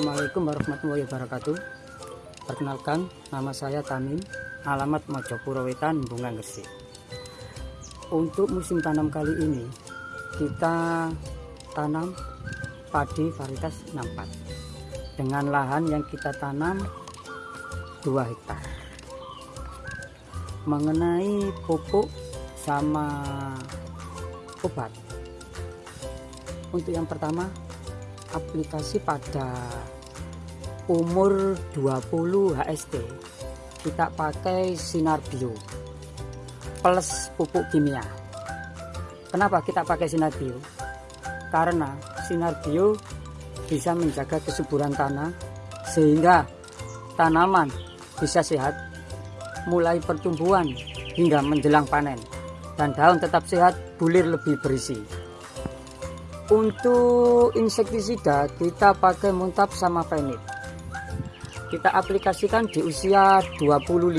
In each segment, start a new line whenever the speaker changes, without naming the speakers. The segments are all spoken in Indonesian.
Assalamualaikum warahmatullahi wabarakatuh. Perkenalkan, nama saya Tamim Alamat Mojopuro Wetan, Bunga Gresik. Untuk musim tanam kali ini Kita tanam padi varietas 64 Dengan lahan yang kita tanam 2 hektar. Mengenai pupuk sama obat. Untuk yang pertama aplikasi pada umur 20 HST kita pakai sinar bio plus pupuk kimia. Kenapa kita pakai sinar bio? Karena sinar bio bisa menjaga kesuburan tanah sehingga tanaman bisa sehat mulai pertumbuhan hingga menjelang panen dan daun tetap sehat bulir lebih berisi untuk insektisida kita pakai muntab sama fenit. Kita aplikasikan di usia 25.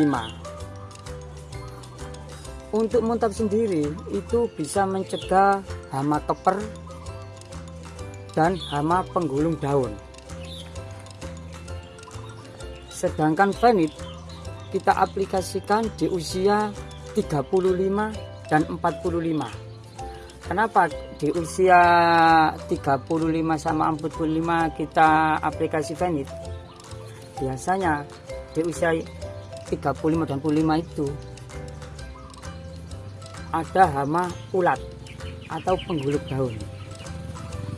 Untuk muntab sendiri itu bisa mencegah hama keper dan hama penggulung daun. Sedangkan fenit kita aplikasikan di usia 35 dan 45 Kenapa di usia 35 sama 45 kita aplikasi Venit? Biasanya di usia 35 dan 45 itu ada hama ulat atau pengguluk daun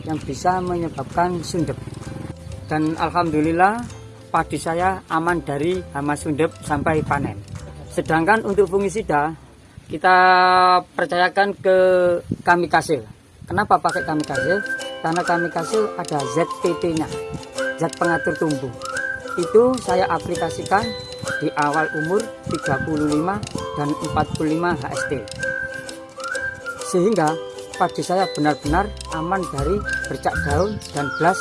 yang bisa menyebabkan sundep. Dan alhamdulillah padi saya aman dari hama sundep sampai panen. Sedangkan untuk fungisida kita percayakan ke kami kasih. Kenapa pakai kami kasih? Karena kami kasih ada ZPT nya zat pengatur tumbuh itu saya aplikasikan di awal umur 35 dan 45 HST sehingga padi saya benar-benar aman dari bercak daun dan belas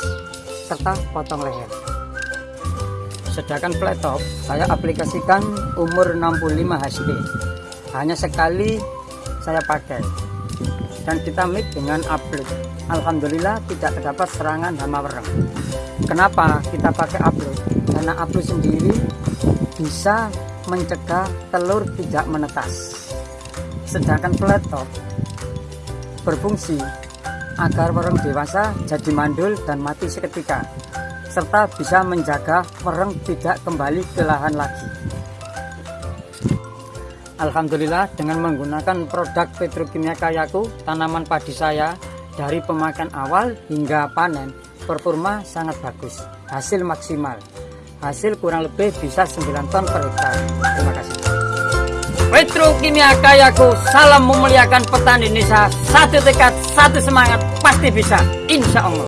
serta potong leher sedangkan pletop saya aplikasikan umur 65 HST hanya sekali saya pakai. Dan kita mix dengan upload. Alhamdulillah tidak terdapat serangan hama wereng. Kenapa kita pakai upload? Karena upload sendiri bisa mencegah telur tidak menetas. Sedangkan peletok berfungsi agar wereng dewasa jadi mandul dan mati seketika serta bisa menjaga wereng tidak kembali ke lahan lagi Alhamdulillah dengan menggunakan produk petrokimia kayaku tanaman padi saya dari pemakaian awal hingga panen performa sangat bagus. Hasil maksimal. Hasil kurang lebih bisa 9 ton per hektar. Terima kasih. Petrokimia kayaku salam memuliakan petani Indonesia. Satu tekad satu semangat pasti bisa. Insya Allah